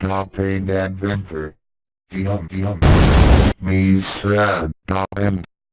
Top pain adventure. Yum yum. Me sad. Top end.